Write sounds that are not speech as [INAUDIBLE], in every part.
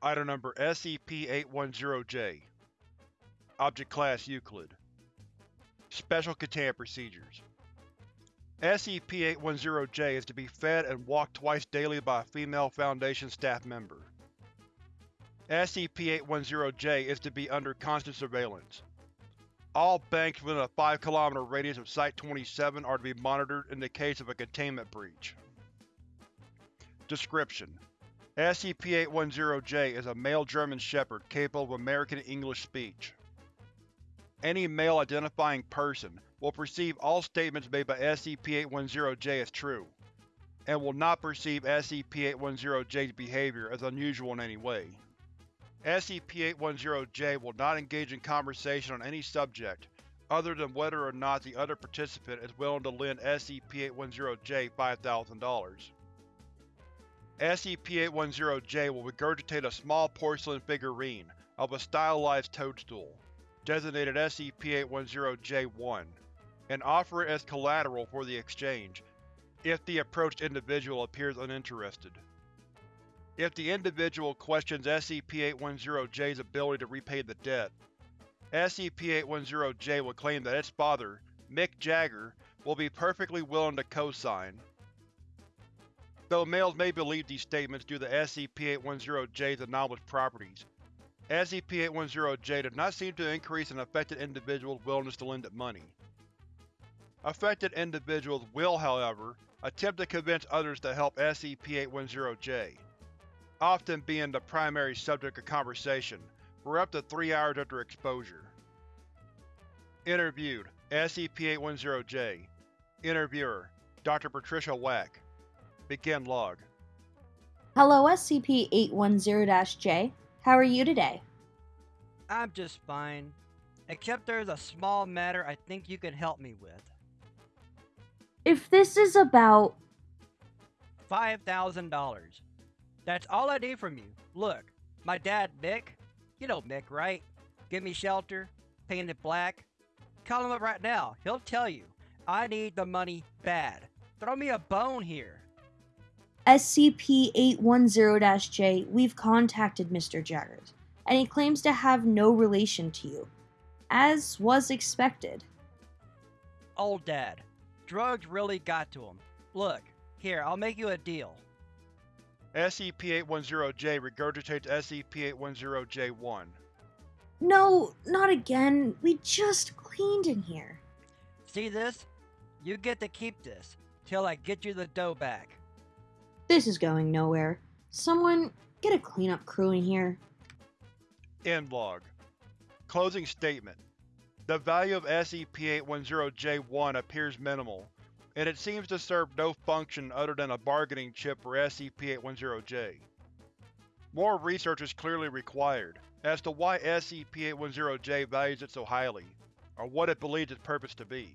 Item Number SCP-810-J Object Class Euclid Special Containment Procedures SCP-810-J is to be fed and walked twice daily by a female Foundation staff member. SCP-810-J is to be under constant surveillance. All banks within a 5 km radius of Site-27 are to be monitored in the case of a containment breach. Description: SCP-810-J is a male German Shepherd capable of American English speech. Any male identifying person will perceive all statements made by SCP-810-J as true, and will not perceive SCP-810-J's behavior as unusual in any way. SCP-810-J will not engage in conversation on any subject, other than whether or not the other participant is willing to lend SCP-810-J $5,000. SCP-810-J will regurgitate a small porcelain figurine of a stylized toadstool, designated SCP-810-J-1, and offer it as collateral for the exchange, if the approached individual appears uninterested. If the individual questions SCP-810-J's ability to repay the debt, SCP-810-J will claim that its father, Mick Jagger, will be perfectly willing to co-sign. Though males may believe these statements due to SCP-810-J's anomalous properties, SCP-810-J does not seem to increase an affected individual's willingness to lend it money. Affected individuals will, however, attempt to convince others to help SCP-810-J, often being the primary subject of conversation, for up to three hours after exposure. Interviewed SCP-810-J Interviewer Dr. Patricia Wack Begin log. Hello, SCP-810-J. How are you today? I'm just fine. Except there's a small matter I think you can help me with. If this is about... $5,000. That's all I need from you. Look, my dad, Mick, you know Mick, right? Give me shelter, painted black. Call him up right now. He'll tell you. I need the money bad. Throw me a bone here. SCP-810-J, we've contacted Mr. Jaggers, and he claims to have no relation to you, as was expected. Old dad. Drugs really got to him. Look, here, I'll make you a deal. SCP-810-J regurgitates SCP-810-J1. No, not again. We just cleaned in here. See this? You get to keep this, till I get you the dough back. This is going nowhere. Someone, get a cleanup crew in here. End log. Closing statement. The value of SCP-810-J1 appears minimal, and it seems to serve no function other than a bargaining chip for SCP-810-J. More research is clearly required as to why SCP-810-J values it so highly, or what it believes its purpose to be.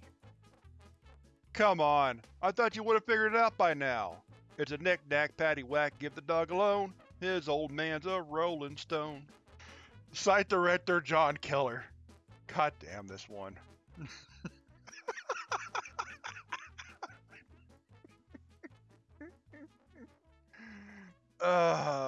Come on, I thought you would have figured it out by now. It's a knick-knack, patty-whack, give the dog alone. His old man's a rolling stone. Site Director John Keller. God damn this one. [LAUGHS] uh...